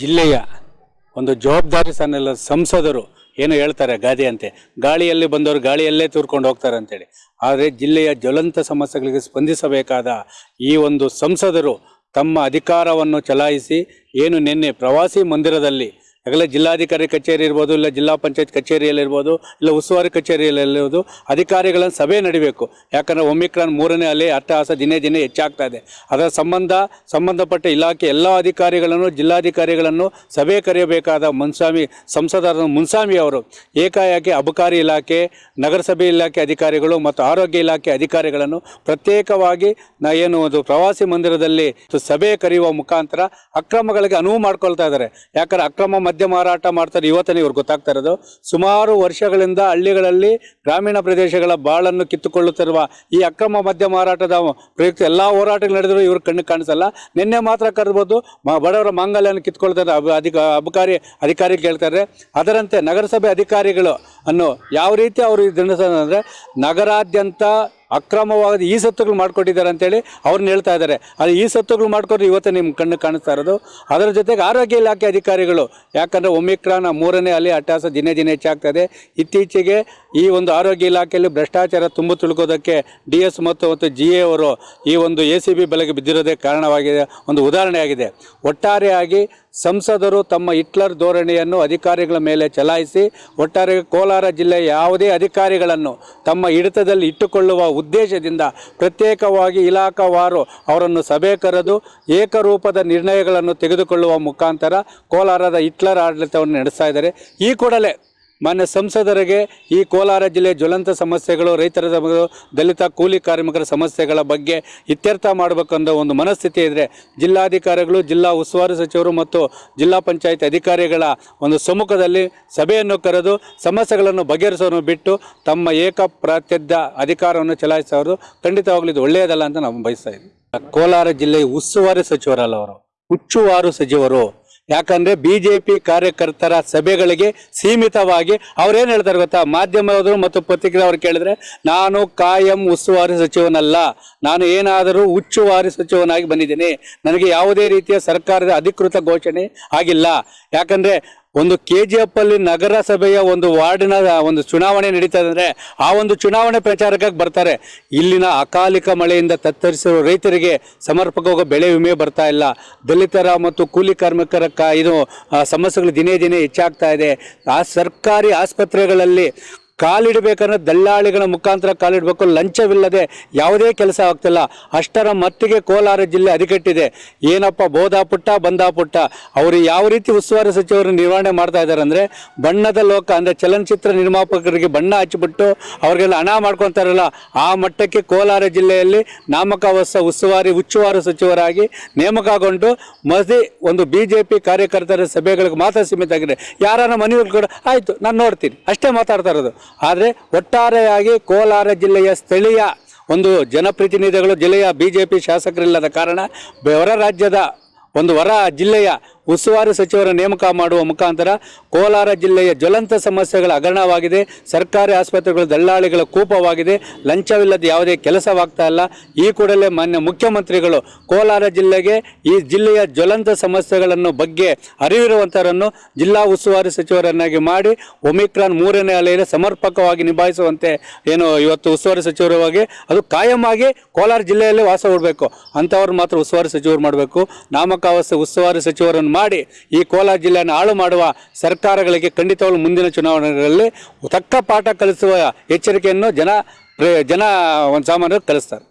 ಜಿಲ್ಲೆಯ ಒಂದು ಜವಾಬ್ದಾರಿ ಸನ್ನೆಲ್ಲ ಸಂಸದರು ಏನು ಹೇಳ್ತಾರೆ ಗಾದೆ ಅಂತೆ. ಗಾಳಿಯಲ್ಲಿ ಬಂದವರು ಗಾಳಿಯಲ್ಲೇ ತೂರ್ಕೊಂಡು ಹೋಗ್ತಾರೆ ಅಂತೇಳಿ. ಆದರೆ ಜಿಲ್ಲೆಯ ಜ್ವಲಂತ ಸಮಸ್ಯೆಗಳಿಗೆ ಸ್ಪಂದಿಸಬೇಕಾದ ಈ ಒಂದು ಸಂಸದರು ತಮ್ಮ ಅಧಿಕಾರವನ್ನು ಚಲಾಯಿಸಿ, ಏನು ನಿನ್ನೆ ಪ್ರವಾಸಿ ಮಂದಿರದಲ್ಲಿ ಆಗಲೇ ಜಿಲ್ಲಾಧಿಕಾರಿ ಕಚೇರಿ ಇರ್ಬೋದು, ಇಲ್ಲ ಜಿಲ್ಲಾ ಪಂಚಾಯತ್ ಕಚೇರಿಯಲ್ಲಿರ್ಬೋದು, ಇಲ್ಲ ಉಸ್ತುವಾರಿ ಕಚೇರಿಯಲ್ಲಿರ್ಬೋದು, ಅಧಿಕಾರಿಗಳನ್ನು ಸಭೆ ನಡಿಬೇಕು. ಯಾಕಂದರೆ ಒಮಿಕ್ರಾನ್ ಮೂರನೇ ಅಲೆ ಅಟ್ಟಹಾಸ ದಿನೇ ದಿನೇ ಹೆಚ್ಚಾಗ್ತಾ ಇದೆ. ಅದರ ಸಂಬಂಧ, ಸಂಬಂಧಪಟ್ಟ ಇಲಾಖೆ ಎಲ್ಲ ಅಧಿಕಾರಿಗಳನ್ನು, ಜಿಲ್ಲಾಧಿಕಾರಿಗಳನ್ನು ಸಭೆ ಕರೆಯಬೇಕಾದ ಮುನ್ಸ್ವಾಮಿ ಸಂಸದರ ಮುನ್ಸ್ವಾಮಿ ಅವರು, ಏಕಾಏಕಿ ಅಬಕಾರಿ ಇಲಾಖೆ, ನಗರಸಭೆ ಇಲಾಖೆ ಅಧಿಕಾರಿಗಳು ಮತ್ತು ಆರೋಗ್ಯ ಇಲಾಖೆ ಅಧಿಕಾರಿಗಳನ್ನು ಪ್ರತ್ಯೇಕವಾಗಿ ನಾ ಏನು ಒಂದು ಪ್ರವಾಸಿ ಮಂದಿರದಲ್ಲಿ ಸಭೆ ಕರೆಯುವ ಮುಖಾಂತರ ಅಕ್ರಮಗಳಿಗೆ ಅನುವು ಮಾಡ್ಕೊಳ್ತಾ ಇದ್ದಾರೆ. ಯಾಕಂದರೆ ಅಕ್ರಮ ಮದ್ಯ ಮಾರಾಟ ಮಾಡ್ತಾರೆ. ಇವತ್ತನೇ ಇವ್ರಿಗೆ ಗೊತ್ತಾಗ್ತಾ ಇರೋದು. ಸುಮಾರು ವರ್ಷಗಳಿಂದ ಹಳ್ಳಿಗಳಲ್ಲಿ ಗ್ರಾಮೀಣ ಪ್ರದೇಶಗಳ ಬಾಳನ್ನು ಕಿತ್ತುಕೊಳ್ಳುತ್ತಿರುವ ಈ ಅಕ್ರಮ ಮದ್ಯ ಮಾರಾಟದ ಪ್ರಯುಕ್ತ ಎಲ್ಲ ಹೋರಾಟಗಳು ನಡೆದರೂ ಇವ್ರ ಕಣ್ಣು ಕಾಣಿಸಲ್ಲ. ನಿನ್ನೆ ಮಾತ್ರ ಕರ್ಬೋದು ಬಡವರ ಮಾಂಗಲ್ಯವನ್ನು ಕಿತ್ಕೊಳ್ತಾರೆ ಅಧಿಕ, ಅಬಕಾರಿ ಅಧಿಕಾರಿ ಕೇಳ್ತಾರೆ ಅದರಂತೆ ನಗರಸಭೆ ಅಧಿಕಾರಿಗಳು ಅನ್ನು ಯಾವ ರೀತಿ ಅವರು ಅಂದರೆ ನಗರಾದ್ಯಂತ ಅಕ್ರಮವಾದ ಈ ಸತ್ತುಗಳು ಮಾಡಿಕೊಟ್ಟಿದ್ದಾರೆ ಅಂತೇಳಿ ಅವ್ರನ್ನ ಹೇಳ್ತಾ ಇದ್ದಾರೆ. ಅದು ಈ ಸತ್ತುಗಳು ಮಾಡ್ಕೊಂಡ್ರೆ ಇವತ್ತು ನಿಮ್ಮ ಕಣ್ಣು ಕಾಣಿಸ್ತಾ ಇರೋದು. ಅದರ ಜೊತೆಗೆ ಆರೋಗ್ಯ ಇಲಾಖೆ ಅಧಿಕಾರಿಗಳು, ಯಾಕಂದರೆ ಒಮಿಕ್ರಾನ್ ಮೂರನೇ ಅಲ್ಲಿ ಅಟ್ಟಾಸ ದಿನೇ ದಿನೇ ಹೆಚ್ಚಾಗ್ತದೆ ಇತ್ತೀಚೆಗೆ ಈ ಒಂದು ಆರೋಗ್ಯ ಇಲಾಖೆಯಲ್ಲಿ ಭ್ರಷ್ಟಾಚಾರ ತುಂಬ ತುಳುಕೋದಕ್ಕೆ ಡಿ ಎಸ್ ಮತ್ತು ಮತ್ತು ಜಿ ಎ ಅವರು ಈ ಒಂದು ಎ ಸಿ ಬಿ ಬೆಲೆಗೆ ಬಿದ್ದಿರೋದೇ ಕಾರಣವಾಗಿದೆ, ಒಂದು ಉದಾಹರಣೆಯಾಗಿದೆ. ಒಟ್ಟಾರೆಯಾಗಿ ಸಂಸದರು ತಮ್ಮ ಹಿಟ್ಲರ್ ಧೋರಣೆಯನ್ನು ಅಧಿಕಾರಿಗಳ ಮೇಲೆ ಚಲಾಯಿಸಿ, ಒಟ್ಟಾರೆ ಕೋಲಾರ ಜಿಲ್ಲೆಯ ಯಾವುದೇ ಅಧಿಕಾರಿಗಳನ್ನು ತಮ್ಮ ಹಿಡಿತದಲ್ಲಿ ಇಟ್ಟುಕೊಳ್ಳುವ ಉದ್ದೇಶದಿಂದ ಪ್ರತ್ಯೇಕವಾಗಿ ಇಲಾಖಾವಾರು ಅವರನ್ನು ಸಭೆ ಕರೆದು ಏಕರೂಪದ ನಿರ್ಣಯಗಳನ್ನು ತೆಗೆದುಕೊಳ್ಳುವ ಮುಖಾಂತರ ಕೋಲಾರದ ಹಿಟ್ಲರ್ ಆಡಳಿತವನ್ನು ನಡೆಸ್ತಾ ಇದ್ದಾರೆ. ಈ ಕೂಡಲೇ ಮಾನ್ಯ ಸಂಸದರಿಗೆ ಈ ಕೋಲಾರ ಜಿಲ್ಲೆಯ ಜ್ವಲಂತ ಸಮಸ್ಯೆಗಳು, ರೈತರ ದಲಿತ ಕೂಲಿ ಕಾರ್ಮಿಕರ ಸಮಸ್ಯೆಗಳ ಬಗ್ಗೆ ಇತ್ಯರ್ಥ ಮಾಡಬೇಕನ್ನೋ ಒಂದು ಮನಸ್ಥಿತಿ ಇದ್ದರೆ ಜಿಲ್ಲಾಧಿಕಾರಿಗಳು, ಜಿಲ್ಲಾ ಉಸ್ತುವಾರಿ ಸಚಿವರು ಮತ್ತು ಜಿಲ್ಲಾ ಪಂಚಾಯತ್ ಅಧಿಕಾರಿಗಳ ಒಂದು ಸಮ್ಮುಖದಲ್ಲಿ ಸಭೆಯನ್ನು ಕರೆದು ಸಮಸ್ಯೆಗಳನ್ನು ಬಗೆಹರಿಸೋನು ಬಿಟ್ಟು ತಮ್ಮ ಏಕಪ್ರಾತ್ಯದ ಅಧಿಕಾರವನ್ನು ಚಲಾಯಿಸೋರು ಖಂಡಿತವಾಗ್ಲೂ ಇದು ಒಳ್ಳೆಯದಲ್ಲ ಅಂತ ನಾವು ಬಯಸ್ತಾ ಇದ್ದೀವಿ. ಕೋಲಾರ ಜಿಲ್ಲೆಯ ಉಸ್ತುವಾರಿ ಸಚಿವರಲ್ಲ ಅವರು. ಹುಚ್ಚುವಾರು ಸಚಿವರು ಯಾಕಂದ್ರೆ ಬಿಜೆಪಿ ಕಾರ್ಯಕರ್ತರ ಸಭೆಗಳಿಗೆ ಸೀಮಿತವಾಗಿ ಅವ್ರೇನು ಹೇಳ್ತಾರೆ ಗೊತ್ತಾ? ಮಾಧ್ಯಮದವರು ಮತ್ತು ಪತ್ರಿಕೆ ಅವ್ರು ಕೇಳಿದ್ರೆ, ನಾನು ಕಾಯಂ ಉಸ್ತುವಾರಿ ಸಚಿವನಲ್ಲ, ನಾನು ಏನಾದರೂ ಉಚ್ಚುವಾರಿ ಸಚಿವನಾಗಿ ಬಂದಿದ್ದೀನಿ. ನನಗೆ ಯಾವುದೇ ರೀತಿಯ ಸರ್ಕಾರದ ಅಧಿಕೃತ ಘೋಷಣೆ ಆಗಿಲ್ಲ. ಯಾಕಂದ್ರೆ ಒಂದು ಕೆ ಜಿ ಎಫ್ ಅಲ್ಲಿ ನಗರಸಭೆಯ ಒಂದು ವಾರ್ಡಿನ ಒಂದು ಚುನಾವಣೆ ನಡೀತಾ ಅಂದ್ರೆ ಆ ಒಂದು ಚುನಾವಣೆ ಪ್ರಚಾರಕ್ಕಾಗಿ ಬರ್ತಾರೆ. ಇಲ್ಲಿನ ಅಕಾಲಿಕ ಮಳೆಯಿಂದ ತತ್ತರಿಸಿರುವ ರೈತರಿಗೆ ಸಮರ್ಪಕವಾಗಿ ಬೆಳೆ ವಿಮೆ ಬರ್ತಾ ಇಲ್ಲ. ದಲಿತರ ಮತ್ತು ಕೂಲಿ ಕಾರ್ಮಿಕರ ಕ, ಇದು ಸಮಸ್ಯೆಗಳು ದಿನೇ ದಿನೇ ಹೆಚ್ಚಾಗ್ತಾ ಇದೆ. ಆ ಸರ್ಕಾರಿ ಆಸ್ಪತ್ರೆಗಳಲ್ಲಿ ಕಾಲಿಡಬೇಕಂದ್ರೆ ದಲ್ಲಾಳಿಗಳ ಮುಖಾಂತರ ಕಾಲಿಡಬೇಕು. ಲಂಚವಿಲ್ಲದೆ ಯಾವುದೇ ಕೆಲಸ ಆಗ್ತಿಲ್ಲ. ಅಷ್ಟರ ಮತ್ತಿಗೆ ಕೋಲಾರ ಜಿಲ್ಲೆ ಅದಿಕಟ್ಟಿದೆ ಏನಪ್ಪ, ಬೋಧಾ ಪುಟ್ಟ ಬಂದಾ ಪುಟ್ಟ? ಅವರು ಯಾವ ರೀತಿ ಉಸ್ತುವಾರಿ ಸಚಿವರು ನಿರ್ವಹಣೆ ಮಾಡ್ತಾ ಇದ್ದಾರೆ ಅಂದರೆ, ಬಣ್ಣದ ಲೋಕ ಅಂದರೆ ಚಲನಚಿತ್ರ ನಿರ್ಮಾಪಕರಿಗೆ ಬಣ್ಣ ಹಚ್ಚಿಬಿಟ್ಟು ಅವರಿಗೆಲ್ಲ ಹಣ ಮಾಡ್ಕೊತಾರಲ್ಲ, ಆ ಮಟ್ಟಕ್ಕೆ ಕೋಲಾರ ಜಿಲ್ಲೆಯಲ್ಲಿ ನಾಮಕಾವಸ್ಥ ಉಸ್ತುವಾರಿ, ಉಚ್ಚುವಾರಿ ಸಚಿವರಾಗಿ ನೇಮಕಗೊಂಡು ಮಸಿ ಒಂದು ಬಿ ಜೆ ಪಿ ಕಾರ್ಯಕರ್ತರ ಸಭೆಗಳಿಗೆ ಮಾತ್ರ ಸೀಮಿತ ಆಗಿದೆ ಯಾರನ್ನ ಮನೆಯಲ್ಲಿ ಕೂಡ, ಆಯಿತು, ನಾನು ನೋಡ್ತೀನಿ. ಅಷ್ಟೇ ಮಾತಾಡ್ತಾ ಇರೋದು. ಆದರೆ ಒಟ್ಟಾರೆಯಾಗಿ ಕೋಲಾರ ಜಿಲ್ಲೆಯ ಸ್ಥಳೀಯ ಒಂದು ಜನಪ್ರತಿನಿಧಿಗಳು, ಜಿಲ್ಲೆಯ ಬಿ ಜೆ ಪಿ ಶಾಸಕರಿಲ್ಲದ ಕಾರಣ ಹೊರ ರಾಜ್ಯದ ಒಂದು ಹೊರ ಜಿಲ್ಲೆಯ ಉಸ್ತುವಾರಿ ಸಚಿವರ ನೇಮಕ ಮಾಡುವ ಮುಖಾಂತರ ಕೋಲಾರ ಜಿಲ್ಲೆಯ ಜ್ವಲಂತ ಸಮಸ್ಯೆಗಳ ಹಗರಣವಾಗಿದೆ. ಸರ್ಕಾರಿ ಆಸ್ಪತ್ರೆಗಳು ದಲ್ಲಾಳಿಗಳ ಕೂಪವಾಗಿದೆ. ಲಂಚವಿಲ್ಲದೆ ಯಾವುದೇ ಕೆಲಸವಾಗ್ತಾ ಇಲ್ಲ. ಈ ಕೂಡಲೇ ಮಾನ್ಯ ಮುಖ್ಯಮಂತ್ರಿಗಳು ಕೋಲಾರ ಜಿಲ್ಲೆಗೆ ಈ ಜಿಲ್ಲೆಯ ಜ್ವಲಂತ ಸಮಸ್ಯೆಗಳನ್ನು ಬಗ್ಗೆ ಅರಿವಿರುವಂತರನ್ನು ಜಿಲ್ಲಾ ಉಸ್ತುವಾರಿ ಸಚಿವರನ್ನಾಗಿ ಮಾಡಿ ಒಮಿಕ್ರಾನ್ ಮೂರನೇ ಅಲೆಯಲ್ಲಿ ಸಮರ್ಪಕವಾಗಿ ನಿಭಾಯಿಸುವಂತೆ ಏನು ಇವತ್ತು ಉಸ್ತುವಾರಿ ಸಚಿವರವಾಗಿ ಅದು ಕಾಯಮಾಗಿ ಕೋಲಾರ ಜಿಲ್ಲೆಯಲ್ಲಿ ವಾಸ ಹೂಡಬೇಕು. ಅಂಥವ್ರು ಮಾತ್ರ ಉಸ್ತುವಾರಿ ಸಚಿವರು ಮಾಡಬೇಕು. ನಾಮಕಾವಸ್ಥೆ ಉಸ್ತುವಾರಿ ಸಚಿವರನ್ನು ಮಾಡಿ ಈ ಕೋಲಾರ ಜಿಲ್ಲೆಯನ್ನು ಹಾಳು ಮಾಡುವ ಸರ್ಕಾರಗಳಿಗೆ ಖಂಡಿತವಾಗಲೂ ಮುಂದಿನ ಚುನಾವಣೆಗಳಲ್ಲಿ ತಕ್ಕ ಪಾಠ ಕಲಿಸುವ ಎಚ್ಚರಿಕೆಯನ್ನು ಜನ ಜನ ಒಂದು ಸಾಮಾನ್ಯರು ಕಲಿಸ್ತಾರೆ.